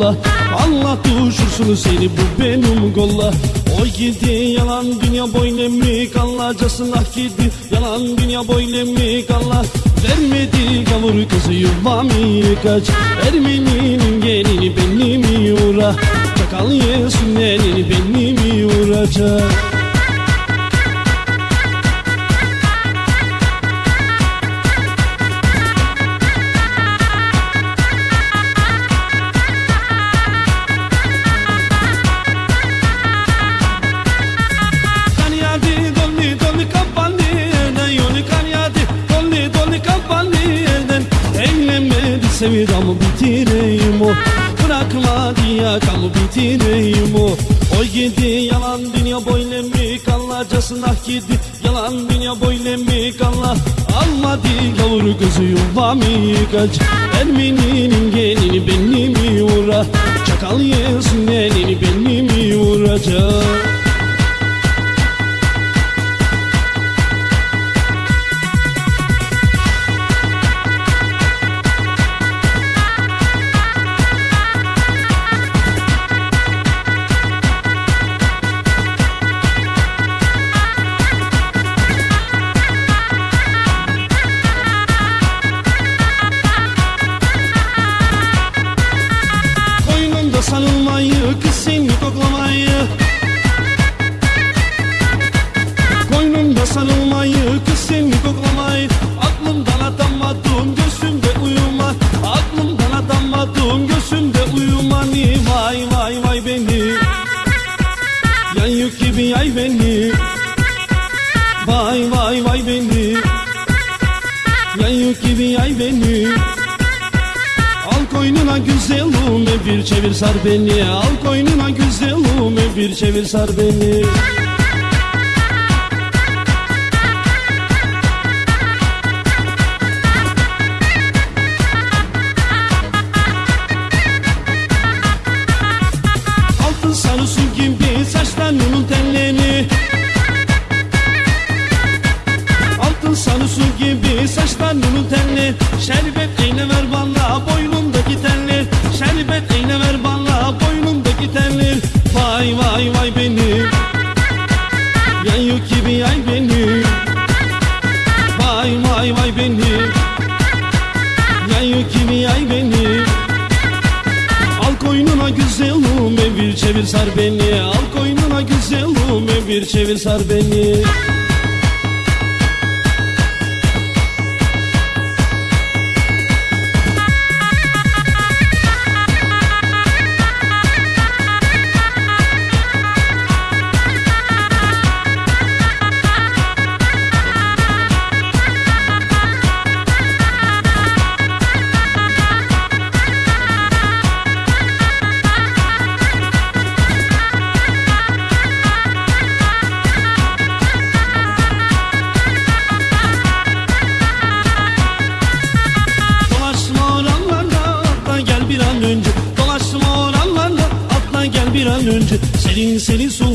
kolla Allah düşürsün seni bu benim kolla O gidi yalan dünya boyuna mi kallacasına gidi Yalan dünya boyuna mi kalla? Vermedi kavur kızı yuvamı kaç. Ermeninin gelini benim uğra. Çakal yesin elini benim uğracak Sevdamı bitireyim o. Bırakmadı yakamı bitireyim o. O gidi yalan dünya boyla mi? Kallacasına gidi. Yalan dünya boyla mi? Kalla Almadı gavur kızı yuvamı kaç? Ermeninin gelini benim uğra? Çakal yesin elini benim uğracak Koynumda bir çevir sar beni. Al koynuna güzelluğume bir çevir sar beni çevir sar beni. Al koynuna güzelluğume bir çevir sar beni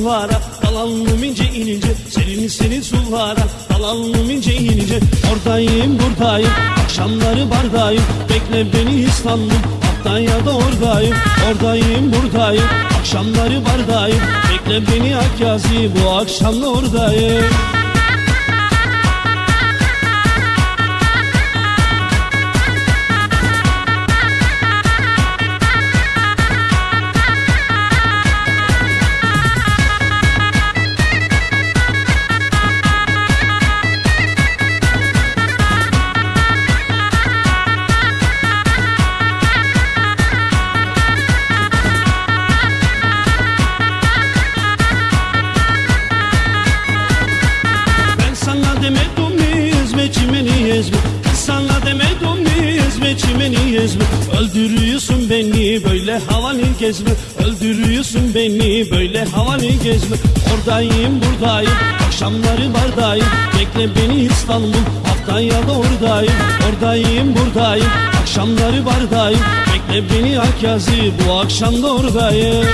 sulara dalalım ince inince Serin serin sulara dalalım ince inince Oradayım buradayım akşamları bardayım Bekle beni İstanbul hatta ya da oradayım Oradayım buradayım akşamları bardayım Bekle beni Akyazi bu akşam da oradayım Öldürüyorsun beni böyle havalı gezme. Öldürüyorsun beni böyle havalı gezme. Oradayım buradayım. Akşamları bardayım. Bekle beni İstanbul. Haftaya da oradayım. Oradayım buradayım. Akşamları bardayım. Bekle beni Akyazi bu akşam da oradayım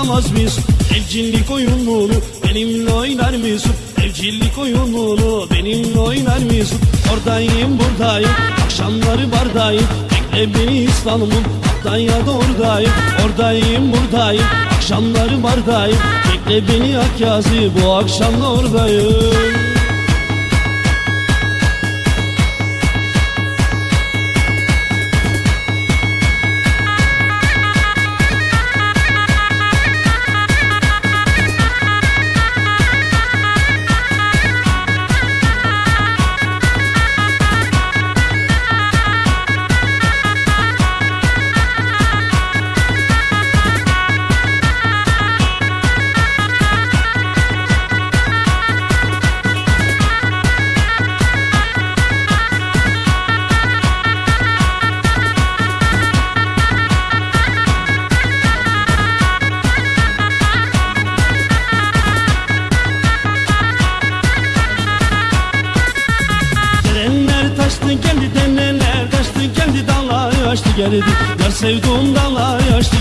anlamaz mısın? Evcillik oyununu benimle oynar mısın? Evcillik oyununu benimle oynar mısın? Oradayım buradayım. Akşamları bardayım. Bekle beni İstanbul hatta ya da oradayım. Oradayım buradayım. Akşamları bardayım. Bekle beni Akyazı. Bu akşam da oradayım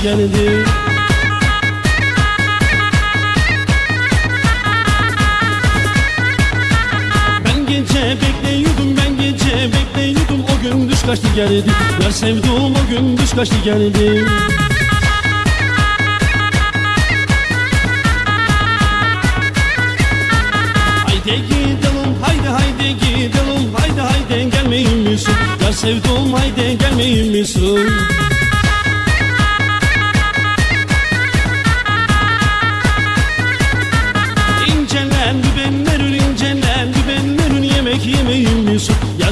geldi. Ben gece bekliyordum ben gece bekliyordum. O gün düş kaçtı geldi. Yar sevduğum o gün düş kaçtı geldi. Haydi gidelim haydi haydi gidelim. Haydi haydi gelmeyin misin? Yar sevduğum haydi gelmeyin misin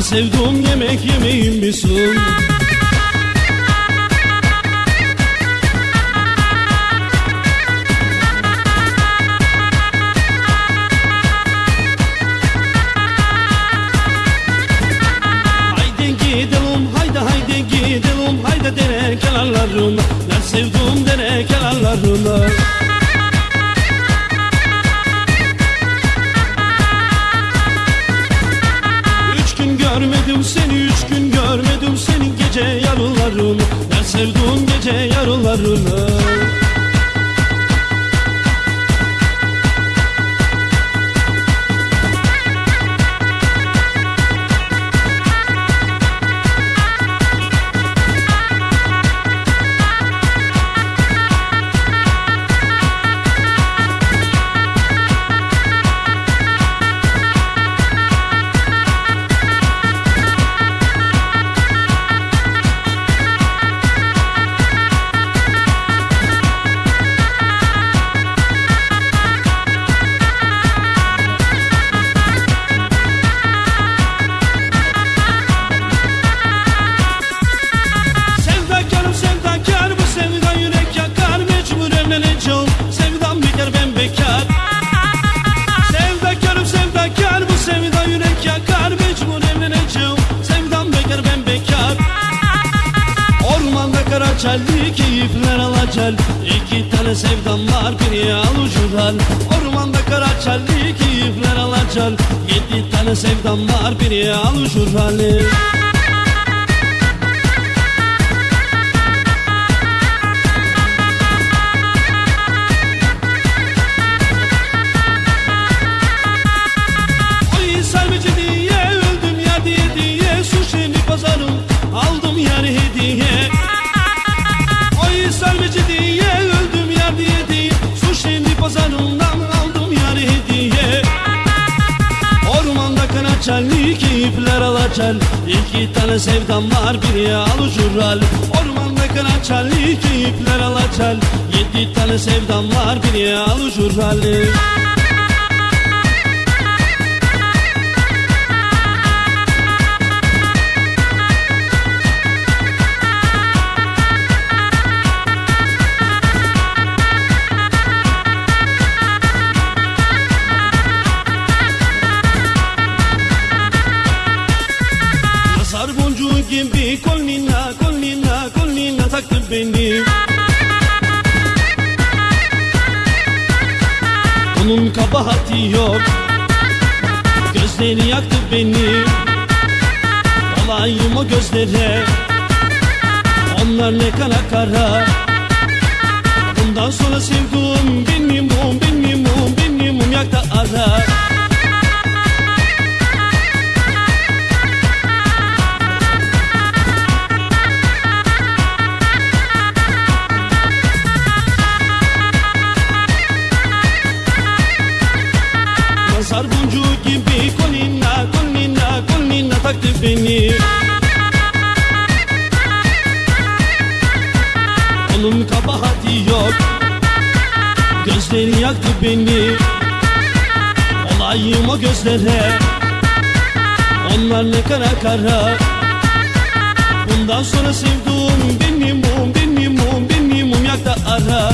sevduğum yemek yemeyin misin gidelim haydi gidelim haydi dere kenarlarına. Ben sevduğum dere kenarlarına Ben sevduğum gece yarılarını alucudan Ormanda kara çelli keyifler alacak Yedi tane sevdam var biri alucudan Oy alucural Ormanda kanaçalli keyifler alaçal Yedi tane sevdam var biri alucural Nazar gençlere Onlar ne kara kara. Bundan sonra sevduğum benim mum benim mum benim mum yakta ara. Nazar boncuğu gibi Yaktı beni. Olayım o gözlere. Onlar ne kara kara. Bundan sonra sevduğum benim mum benim mum benim mum yak da ara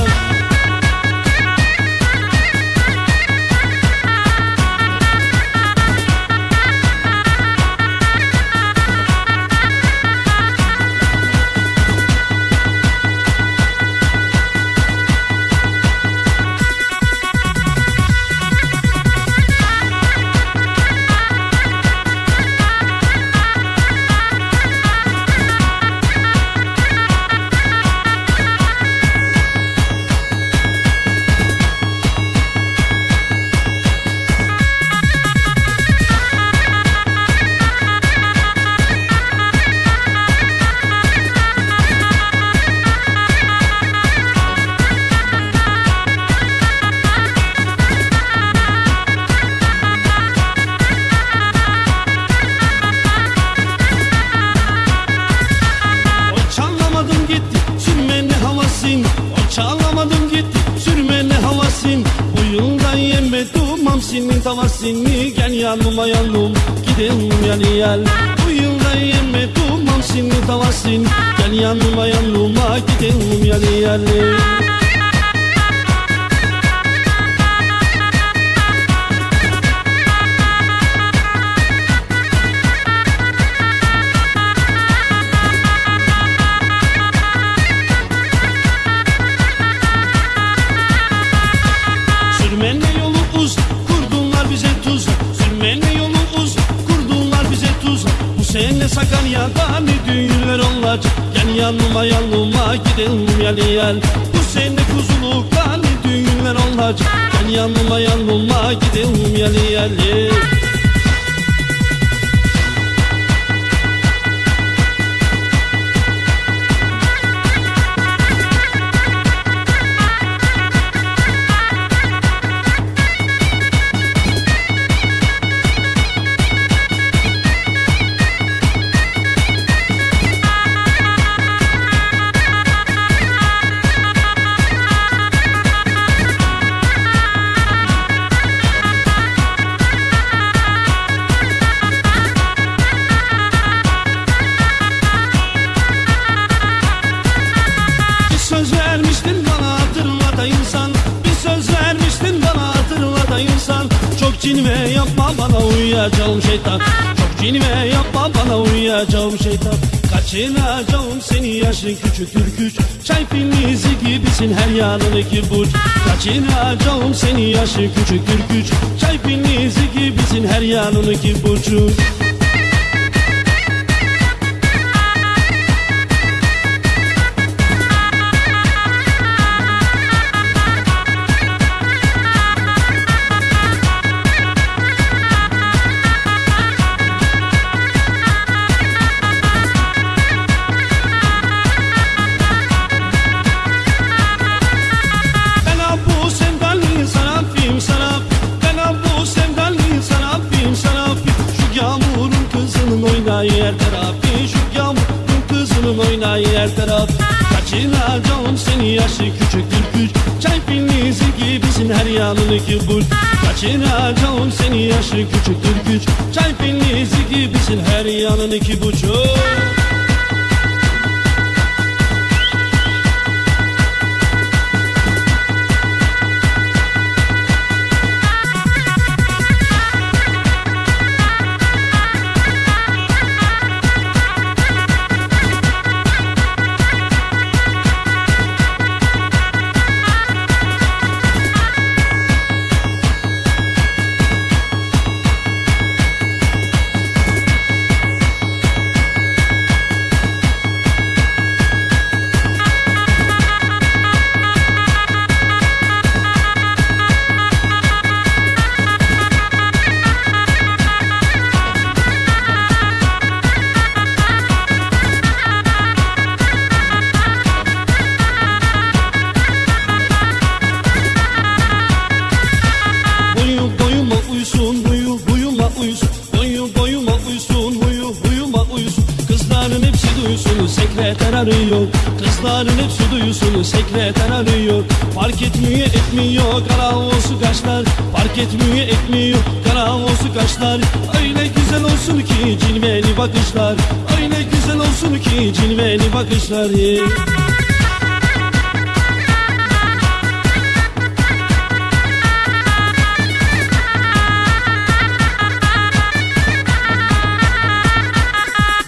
yemedim hamsinin tavasını Gel yanıma yanım gidelim yani yel Bu yılda yemedim hamsinin tavasını Gel yanıma yanıma gidelim yani yel Sakarya'da ne düğünler olacak. Gel yanıma yanıma gidelim yel yel Bu sene Kuzuluk'ta ne düğünler olacak. Gel yanıma yanıma gidelim yel yel Bir bana uyuyacağım şeytan. Çok cinve yapma bana uyuyacağım şeytan. Kaçıracağım seni yaşın küçüktür güç Çay filizi gibisin her yanın iki burç. Kaçıracağım seni yaşın küçüktür güç Çay filizi gibisin her yanın iki burcu oynağı her tarafı Şu yağmurun kızının oynağı her tarafı Kaçıracağım seni yaşı küçüktür güç Çay filizi gibisin her yanın iki burç Kaçıracağım seni yaşı küçüktür güç Çay filizi gibisin her yanın iki buçuk bakışlar. Öyle güzel olsun ki cilveli bakışlar. Yeah.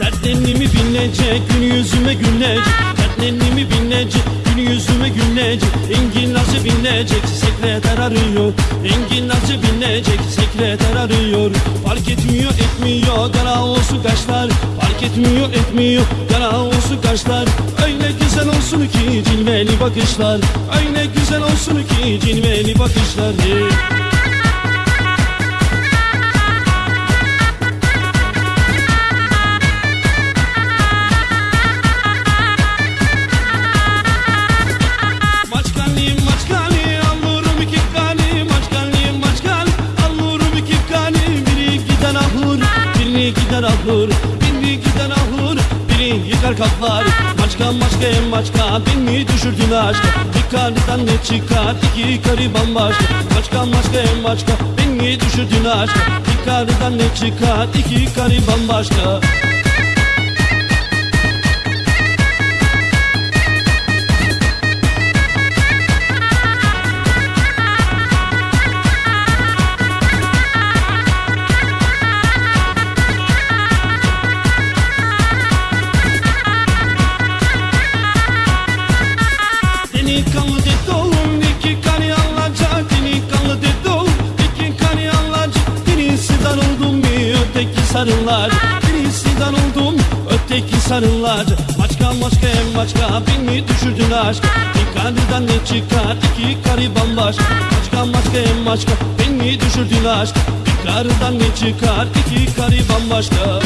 Dertlerimi binecek, gün yüzüme gülecek Dertlerimi binecek, yüzüme gülecek Engin nasıl binecek, sekreter arıyor. Engin nasıl binecek, sekreter arıyor. Fark etmiyor, etmiyor, kara olsun kaşlar. Fark etmiyor, etmiyor, kara olsun kaşlar. Öyle güzel olsun ki cilveli bakışlar. Öyle güzel olsun ki cilveli bakışlar. Yeah. Gider ahır Biri gider ahır biri yıkar kaplar. Maçka maçka en maçka beni düşürdün aşka? Bir karnından ne çıkar iki karı bambaşka Maçka maçka en maçka beni düşürdün aşka? Bir karnından ne çıkar iki karı bambaşka öteki sarılar. Birisi oldum öteki sarılar. Maçka maçka en maçka beni düşürdün aşka Bir karıdan ne çıkar iki karı bambaşka. Maçka maçka en maçka beni düşürdün aşka Bir karıdan ne çıkar iki karı bambaşka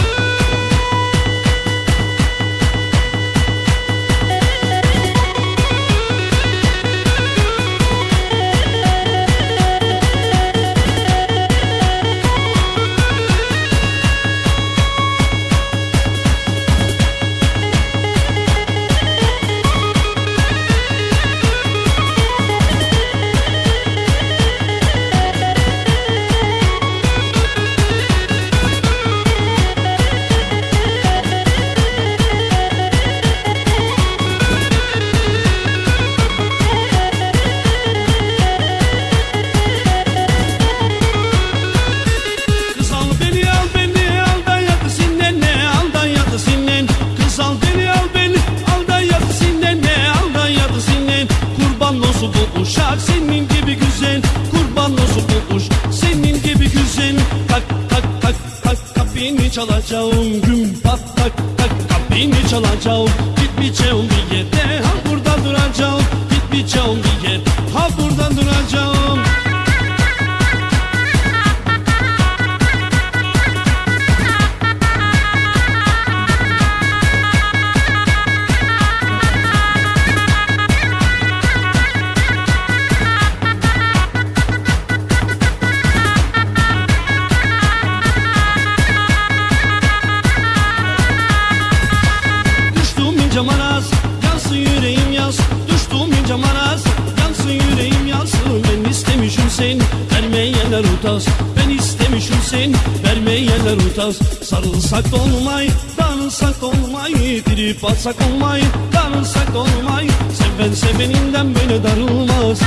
Utaz Sarılsak olmay Darılsak da olmay. Trip atsak olmay Darılsak da olmay. Seven seveninden böyle darılmaz.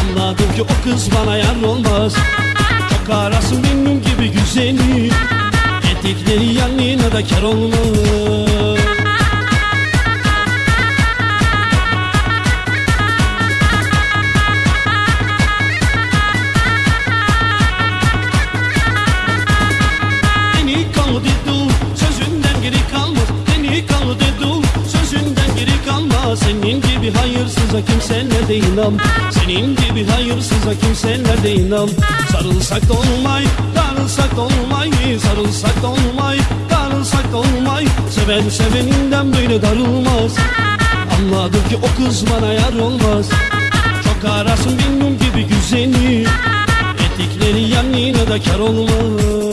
Anladım ki o kız bana yar olmaz. Çok arasın benim gibi güzeli. Etekleri yanına da kar olmaz hayırsıza kimseler de inan Senin gibi hayırsıza kimseler de inan Sarılsak da olmay, darılsak da olmay Sarılsak da olmay, darılsak da olmay. Seven seveninden böyle darılmaz. Anladım ki o kız bana yar olmaz. Çok arasın benim gibi güzeli. Etikleri yanına da kar olmaz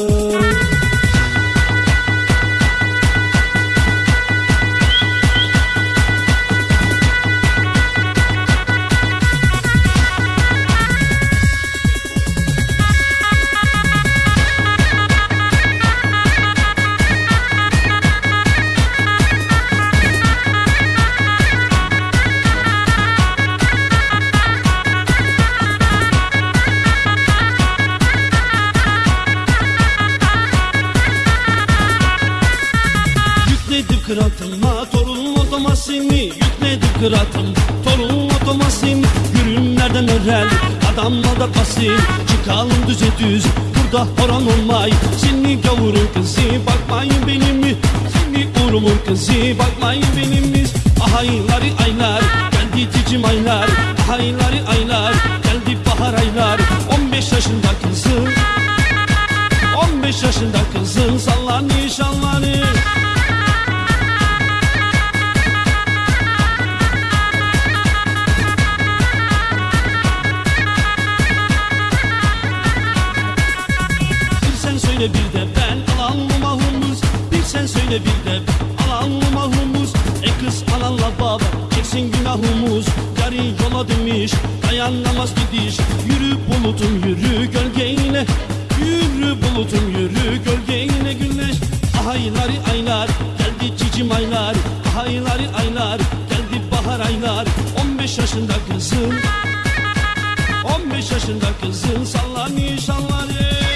basin Çıkalım düze düz burada horon olmay. Seni gavurun kızı bakmayın benim mi? Seni uğrumun kızı bakmayın benimiz Ahayları aylar geldi cicim aylar. Ahayları aylar geldi bahar aylar. 15 yaşında kızım 15 yaşında kızın sallanıyor şallanıyor söyle bir de ben alanlı mahumuz. Bir sen söyle bir de alanlı mahumuz. E kız alanla baba çeksin günahımız. Yarı yola demiş dayanamaz gidiş. Yürü bulutum yürü gölgeyle Yürü bulutum yürü gölgeyle güneş. Ahayları aylar geldi cicim aylar. Ahayları aylar geldi bahar aylar. 15 yaşında kızım 15 yaşında kızın sallanıyor sallanıyor